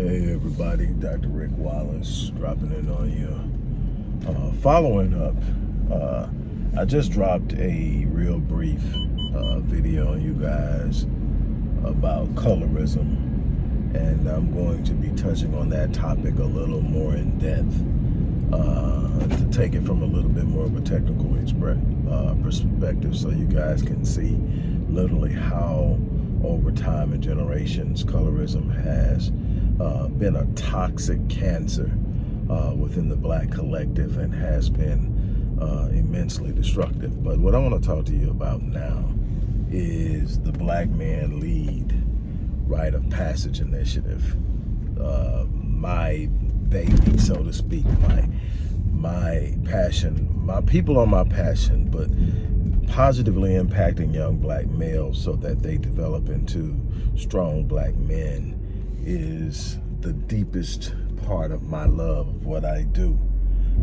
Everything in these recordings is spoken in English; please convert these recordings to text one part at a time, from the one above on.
Hey everybody, Dr. Rick Wallace dropping in on you. Uh, following up, uh, I just dropped a real brief uh, video on you guys about colorism and I'm going to be touching on that topic a little more in depth uh, to take it from a little bit more of a technical uh, perspective so you guys can see literally how over time and generations colorism has uh, been a toxic cancer uh, within the black collective and has been uh, immensely destructive. But what I want to talk to you about now is the Black Man Lead Rite of Passage Initiative. Uh, my baby, so to speak, my my passion, my people are my passion, but positively impacting young black males so that they develop into strong black men is the deepest part of my love of what I do.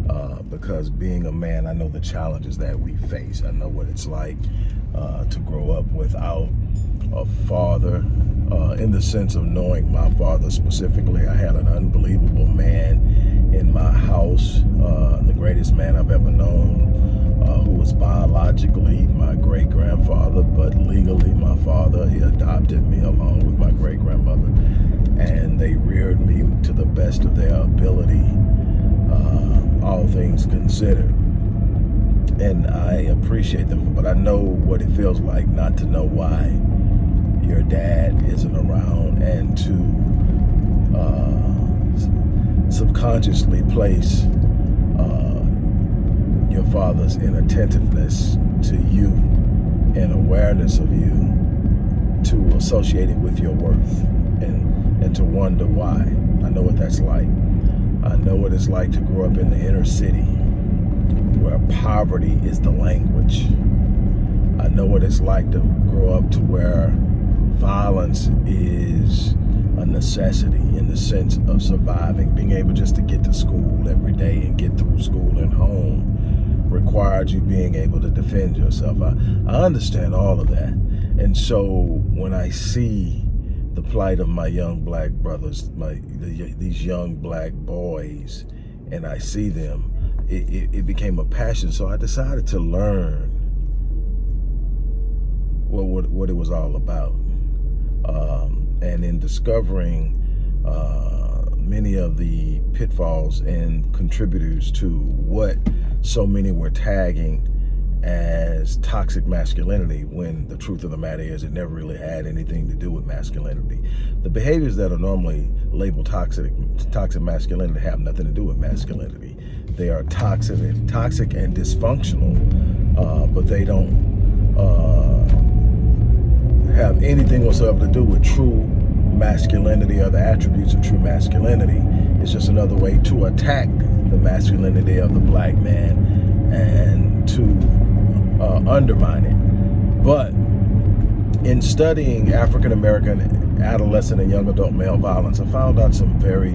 Uh, because being a man, I know the challenges that we face. I know what it's like uh, to grow up without a father, uh, in the sense of knowing my father specifically. I had an unbelievable man in my house, uh, the greatest man I've ever known, uh, who was biologically my great-grandfather, but legally my father. He adopted me along with my great-grandmother and they reared me to the best of their ability, uh, all things considered. And I appreciate them, but I know what it feels like not to know why your dad isn't around and to uh, subconsciously place uh, your father's inattentiveness to you and awareness of you to associate it with your worth and and to wonder why. I know what that's like. I know what it's like to grow up in the inner city where poverty is the language. I know what it's like to grow up to where violence is a necessity in the sense of surviving. Being able just to get to school every day and get through school and home required you being able to defend yourself. I, I understand all of that. And so when I see the plight of my young black brothers, my the, these young black boys, and I see them, it, it, it, became a passion. So I decided to learn what, what, what it was all about. Um, and in discovering uh, many of the pitfalls and contributors to what so many were tagging as toxic masculinity when the truth of the matter is it never really had anything to do with masculinity. The behaviors that are normally labeled toxic toxic masculinity have nothing to do with masculinity. They are toxic, toxic and dysfunctional, uh, but they don't uh, have anything whatsoever to do with true masculinity or the attributes of true masculinity. It's just another way to attack the masculinity of the black man and to uh, undermine it. But in studying African-American adolescent and young adult male violence, I found out some very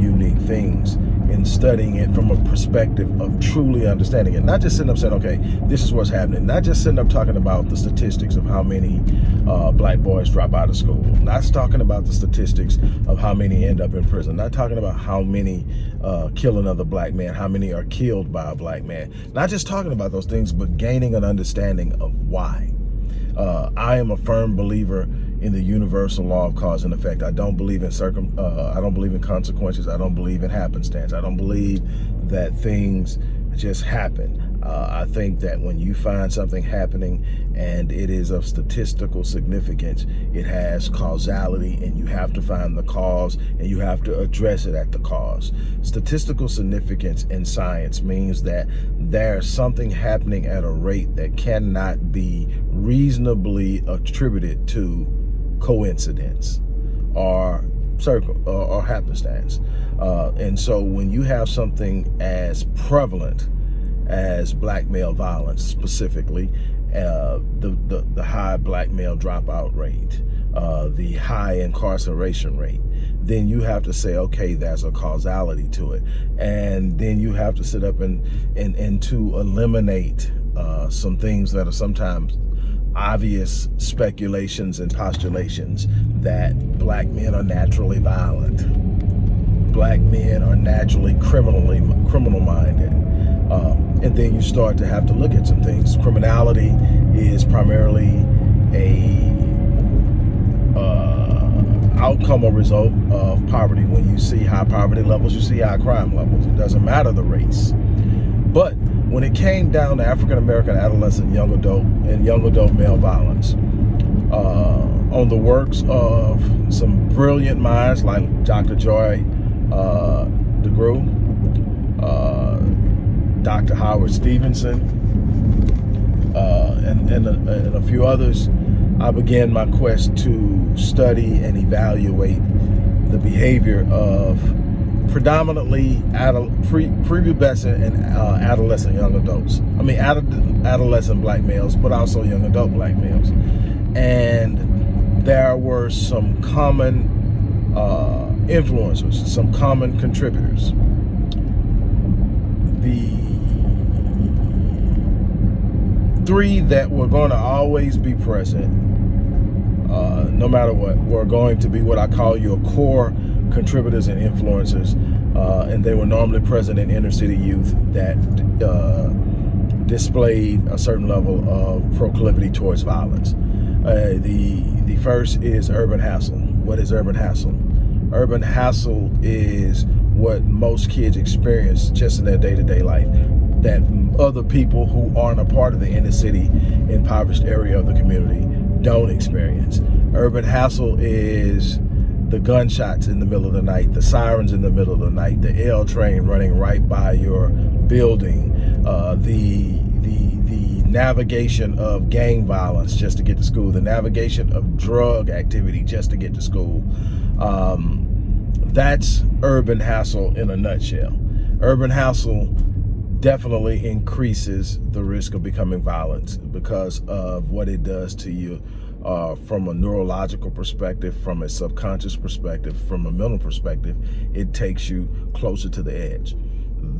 unique things in studying it from a perspective of truly understanding it. Not just sitting up saying, okay, this is what's happening. Not just sitting up talking about the statistics of how many uh, black boys drop out of school. Not talking about the statistics of how many end up in prison. Not talking about how many uh, kill another black man, how many are killed by a black man. Not just talking about those things, but gaining an understanding of why. Uh, I am a firm believer in the universal law of cause and effect. I don't believe in circum. Uh, I don't believe in consequences. I don't believe in happenstance. I don't believe that things just happen. Uh, I think that when you find something happening and it is of statistical significance, it has causality and you have to find the cause and you have to address it at the cause. Statistical significance in science means that there's something happening at a rate that cannot be reasonably attributed to coincidence or circle or, or happenstance. Uh, and so when you have something as prevalent as black male violence specifically, uh, the, the, the high black male dropout rate, uh, the high incarceration rate, then you have to say, okay, there's a causality to it. And then you have to sit up and, and, and to eliminate uh, some things that are sometimes obvious speculations and postulations that black men are naturally violent black men are naturally criminally criminal minded. Um, and then you start to have to look at some things. Criminality is primarily a uh, outcome or result of poverty. When you see high poverty levels, you see high crime levels. It doesn't matter the race. But when it came down to African American adolescent, young adult, and young adult male violence, uh, on the works of some brilliant minds like Dr. Joy uh, DeGruy, uh, Dr. Howard Stevenson, uh, and, and a, and, a, few others, I began my quest to study and evaluate the behavior of predominantly pre, prepubescent and uh, adolescent young adults. I mean, adolescent black males, but also young adult black males. And there were some common uh, influencers, some common contributors. The three that were going to always be present, uh, no matter what, were going to be what I call your core contributors and influencers, uh, and they were normally present in inner city youth that uh, displayed a certain level of proclivity towards violence. Uh, the the first is urban hassle. What is urban hassle? Urban hassle is what most kids experience just in their day-to-day -day life that other people who aren't a part of the inner city impoverished area of the community don't experience. Urban hassle is the gunshots in the middle of the night, the sirens in the middle of the night, the L train running right by your building, uh, the the the navigation of gang violence just to get to school, the navigation of drug activity just to get to school. Um, that's urban hassle in a nutshell. Urban hassle definitely increases the risk of becoming violent because of what it does to you uh, from a neurological perspective, from a subconscious perspective, from a mental perspective, it takes you closer to the edge.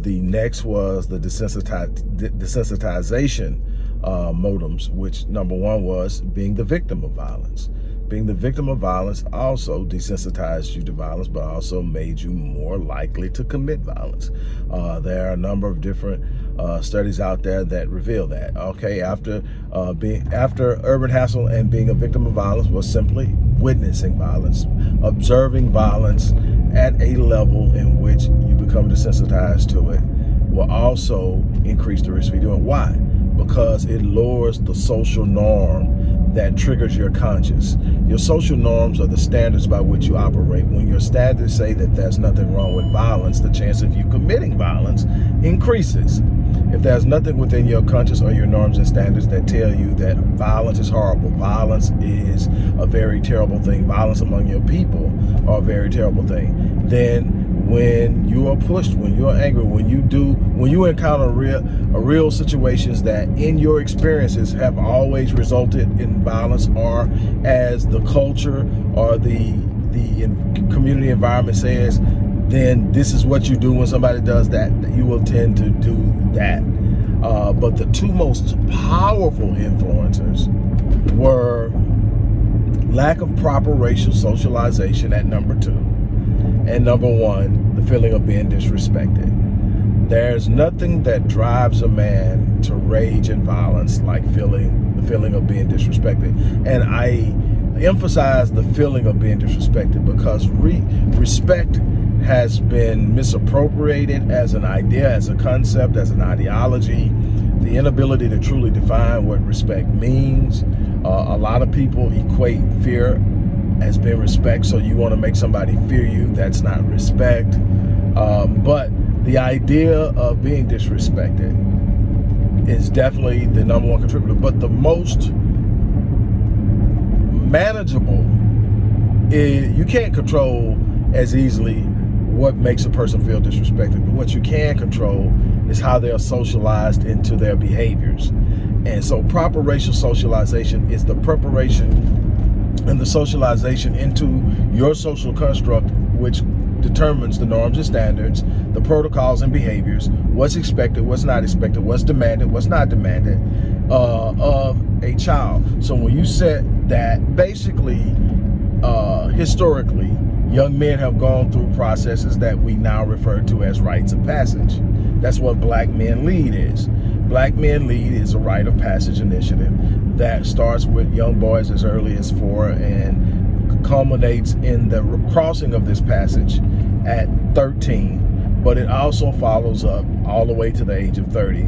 The next was the desensitiz desensitization uh, modems, which number one was being the victim of violence. Being the victim of violence also desensitized you to violence, but also made you more likely to commit violence. Uh, there are a number of different uh, studies out there that reveal that. Okay, after uh, being after urban hassle and being a victim of violence was simply witnessing violence, observing violence at a level in which you become desensitized to it will also increase the risk of you doing. Why? Because it lowers the social norm that triggers your conscience. Your social norms are the standards by which you operate. When your standards say that there's nothing wrong with violence, the chance of you committing violence increases. If there's nothing within your conscience or your norms and standards that tell you that violence is horrible, violence is a very terrible thing, violence among your people are a very terrible thing, then when you are pushed, when you are angry, when you do, when you encounter real, a real situations that in your experiences have always resulted in violence or as the culture or the, the community environment says, then this is what you do when somebody does that, you will tend to do that. Uh, but the two most powerful influencers were lack of proper racial socialization at number two and number one, the feeling of being disrespected. There's nothing that drives a man to rage and violence like feeling the feeling of being disrespected. And I emphasize the feeling of being disrespected because re respect has been misappropriated as an idea, as a concept, as an ideology. The inability to truly define what respect means. Uh, a lot of people equate fear has been respect. So you want to make somebody fear you. That's not respect. Um, but the idea of being disrespected is definitely the number one contributor. But the most manageable is you can't control as easily what makes a person feel disrespected. But what you can control is how they're socialized into their behaviors. And so proper racial socialization is the preparation and the socialization into your social construct, which determines the norms and standards, the protocols and behaviors, what's expected, what's not expected, what's demanded, what's not demanded uh, of a child. So when you said that, basically, uh, historically, young men have gone through processes that we now refer to as rites of passage. That's what Black Men Lead is. Black Men Lead is a rite of passage initiative that starts with young boys as early as four and culminates in the crossing of this passage at 13, but it also follows up all the way to the age of 30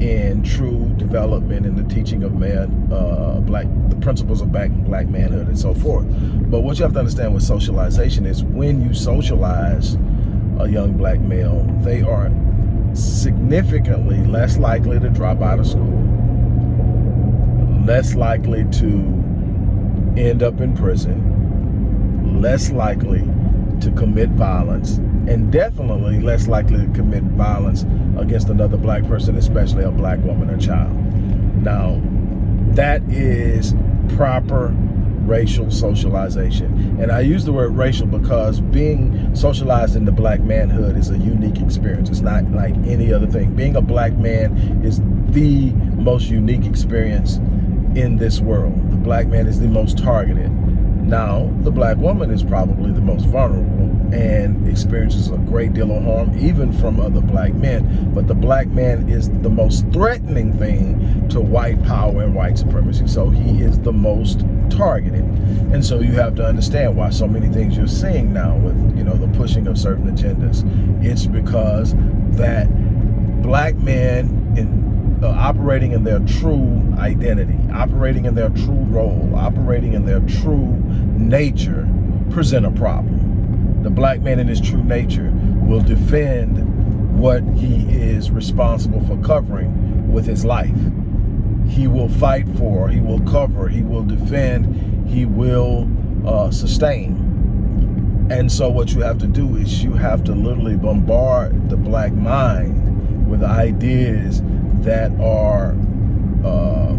in true development in the teaching of man, uh, black, the principles of black, black manhood and so forth. But what you have to understand with socialization is when you socialize a young black male, they are significantly less likely to drop out of school, less likely to end up in prison, less likely to commit violence, and definitely less likely to commit violence against another black person, especially a black woman or child. Now, that is proper racial socialization. And I use the word racial because being socialized in the black manhood is a unique experience. It's not like any other thing. Being a black man is the most unique experience in this world. The black man is the most targeted. Now, the black woman is probably the most vulnerable and experiences a great deal of harm, even from other black men. But the black man is the most threatening thing to white power and white supremacy. So he is the most targeted. And so you have to understand why so many things you're seeing now with, you know, the pushing of certain agendas. It's because that black man in uh, operating in their true identity, operating in their true role, operating in their true nature, present a problem. The black man in his true nature will defend what he is responsible for covering with his life. He will fight for, he will cover, he will defend, he will uh, sustain. And so what you have to do is you have to literally bombard the black mind with ideas that are uh,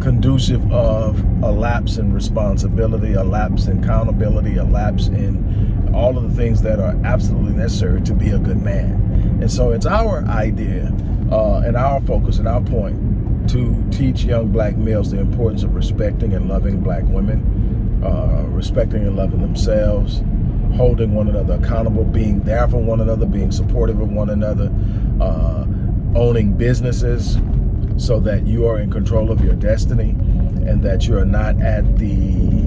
conducive of a lapse in responsibility, a lapse in accountability, a lapse in all of the things that are absolutely necessary to be a good man. And so it's our idea uh, and our focus and our point to teach young black males the importance of respecting and loving black women, uh, respecting and loving themselves, holding one another accountable, being there for one another, being supportive of one another, uh, owning businesses so that you are in control of your destiny and that you are not at the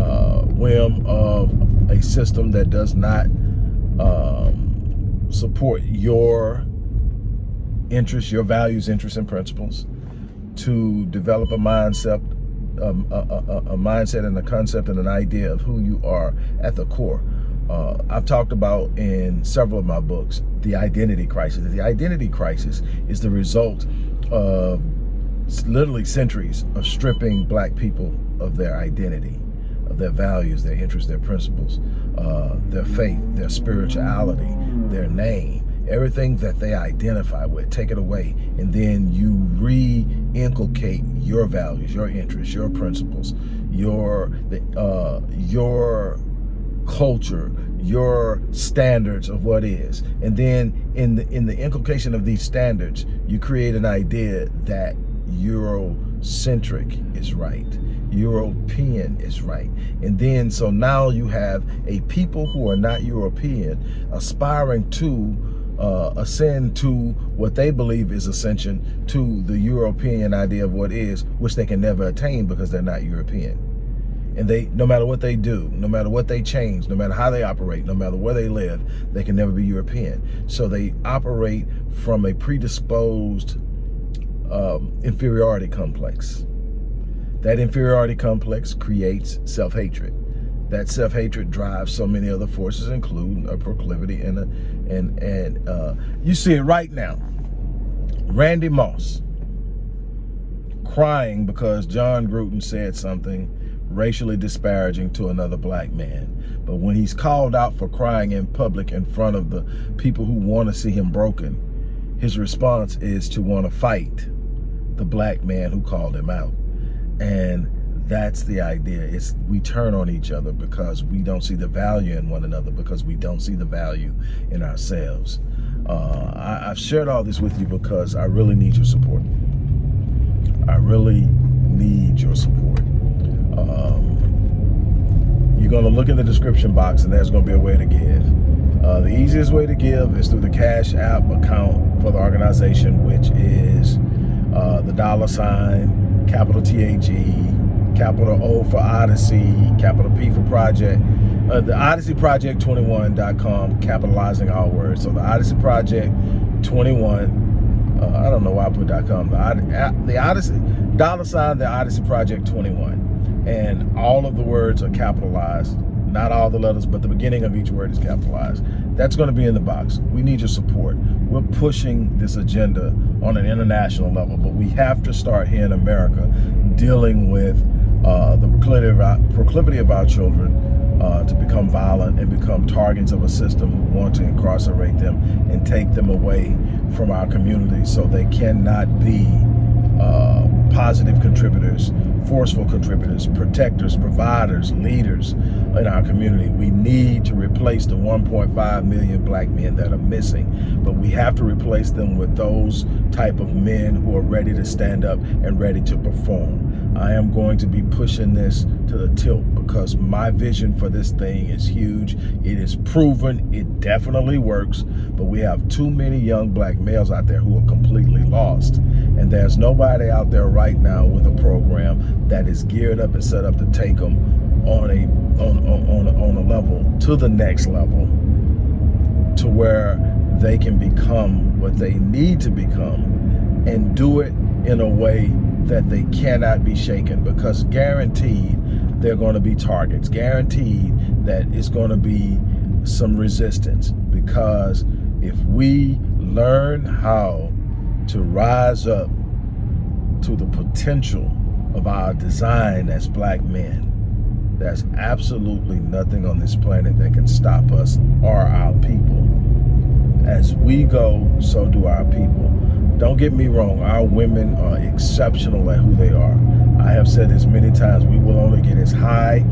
uh, whim of a system that does not um, support your interests, your values, interests, and principles, to develop a mindset, um, a, a, a mindset and a concept and an idea of who you are at the core uh, I've talked about in several of my books, the identity crisis. The identity crisis is the result of literally centuries of stripping black people of their identity, of their values, their interests, their principles, uh, their faith, their spirituality, their name, everything that they identify with, take it away, and then you re-inculcate your values, your interests, your principles, your, uh, your culture, your standards of what is. And then in the in the inculcation of these standards, you create an idea that Eurocentric is right. European is right. And then so now you have a people who are not European aspiring to uh, ascend to what they believe is ascension to the European idea of what is, which they can never attain because they're not European and they no matter what they do no matter what they change no matter how they operate no matter where they live they can never be european. So they operate from a predisposed um, inferiority complex. That inferiority complex creates self-hatred. That self-hatred drives so many other forces including a proclivity and a, and and uh, you see it right now. Randy moss crying because Jon Gruden said something racially disparaging to another black man. But when he's called out for crying in public in front of the people who want to see him broken, his response is to want to fight the black man who called him out. And that's the idea. It's we turn on each other because we don't see the value in one another because we don't see the value in ourselves. Uh, I, I've shared all this with you because I really need your support. I really need your support. Um, you're going to look in the description box and there's going to be a way to give. Uh, the easiest way to give is through the Cash App account for the organization, which is uh, the dollar sign, capital T-A-G, capital O for Odyssey, capital P for Project, uh, the Odyssey Project 21.com, capitalizing all words. So the Odyssey Project 21, uh, I don't know why I put .com, the, the Odyssey, dollar sign, the Odyssey Project 21. And all of the words are capitalized, not all the letters, but the beginning of each word is capitalized. That's gonna be in the box. We need your support. We're pushing this agenda on an international level, but we have to start here in America dealing with uh, the proclivity of, our, proclivity of our children uh, to become violent and become targets of a system who want to incarcerate them and take them away from our community so they cannot be uh, positive contributors, forceful contributors, protectors, providers, leaders in our community. We need to replace the 1.5 million black men that are missing, but we have to replace them with those type of men who are ready to stand up and ready to perform. I am going to be pushing this to the tilt because my vision for this thing is huge. It is proven, it definitely works, but we have too many young black males out there who are completely lost. And there's nobody out there right now with a program that is geared up and set up to take them on a on, on, on a level to the next level to where they can become what they need to become and do it in a way that they cannot be shaken because guaranteed they're going to be targets. Guaranteed that it's going to be some resistance because if we learn how to rise up to the potential of our design as black men, there's absolutely nothing on this planet that can stop us or our people. As we go, so do our people. Don't get me wrong, our women are exceptional at who they are. I have said this many times, we will only get as high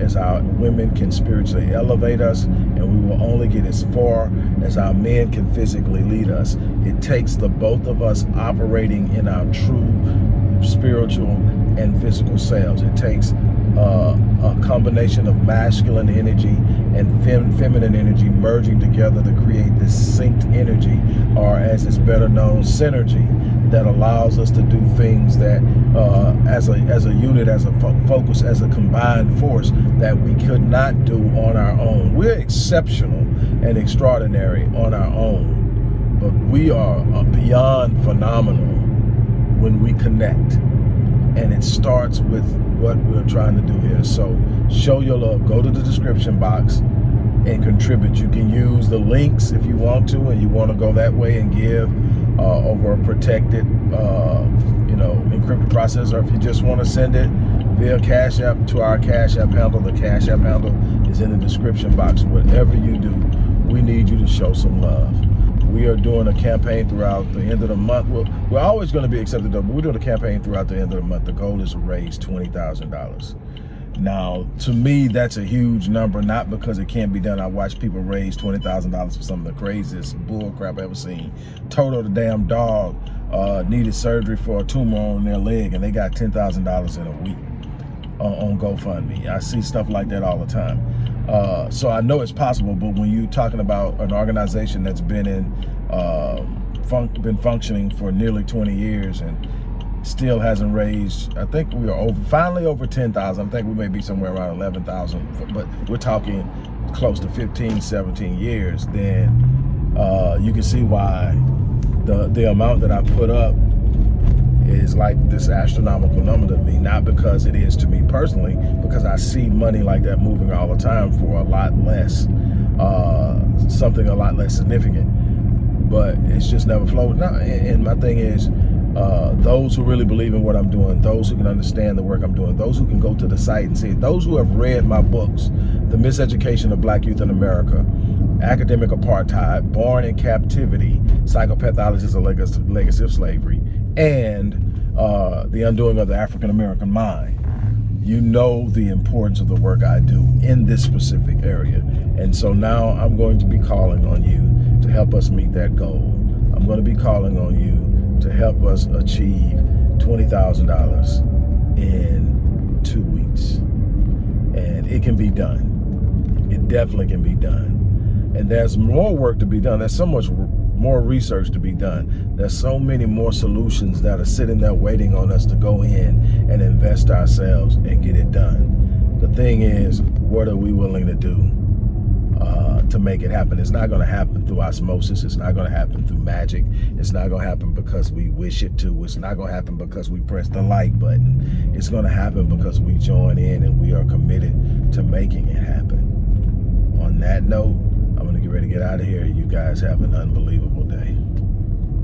as our women can spiritually elevate us, and we will only get as far as our men can physically lead us. It takes the both of us operating in our true spiritual and physical selves. It takes uh, a combination of masculine energy and fem feminine energy merging together to create this synced energy, or as it's better known, synergy, that allows us to do things that, uh, as a as a unit, as a fo focus, as a combined force, that we could not do on our own. We're exceptional and extraordinary on our own, but we are uh, beyond phenomenal when we connect. And it starts with what we're trying to do here. So show your love. Go to the description box and contribute. You can use the links if you want to and you want to go that way and give uh, over a protected, uh, you know, encrypted process. Or if you just want to send it via Cash App to our Cash App handle, the Cash App handle is in the description box. Whatever you do, we need you to show some love we are doing a campaign throughout the end of the month. We're, we're always going to be accepted, though, but we're doing a campaign throughout the end of the month. The goal is to raise $20,000. Now, to me, that's a huge number, not because it can't be done. I watch people raise $20,000 for some of the craziest bull crap I've ever seen. Toto the damn dog uh, needed surgery for a tumor on their leg, and they got $10,000 in a week on GoFundMe. I see stuff like that all the time. Uh, so I know it's possible, but when you're talking about an organization that's been in, uh, fun been functioning for nearly 20 years and still hasn't raised, I think we are over, finally over 10,000. I think we may be somewhere around 11,000, but we're talking close to 15, 17 years, then uh, you can see why the, the amount that I put up is like this astronomical number to me, not because it is to me personally, because I see money like that moving all the time for a lot less, uh, something a lot less significant. But it's just never flowed. Now, and my thing is, uh, those who really believe in what I'm doing, those who can understand the work I'm doing, those who can go to the site and see it, those who have read my books, The Miseducation of Black Youth in America, Academic Apartheid, Born in Captivity, Psychopathologies, A Legacy of Slavery, and uh, The Undoing of the African American Mind, you know the importance of the work I do in this specific area. And so now I'm going to be calling on you to help us meet that goal. I'm going to be calling on you to help us achieve $20,000 in two weeks. And it can be done. It definitely can be done. And there's more work to be done. There's so much more research to be done. There's so many more solutions that are sitting there waiting on us to go in and invest ourselves and get it done. The thing is, what are we willing to do uh, to make it happen? It's not going to happen through osmosis. It's not going to happen through magic. It's not going to happen because we wish it to. It's not going to happen because we press the like button. It's going to happen because we join in and we are committed to making it happen. On that note, I'm going to get ready to get out of here. You guys have an unbelievable day.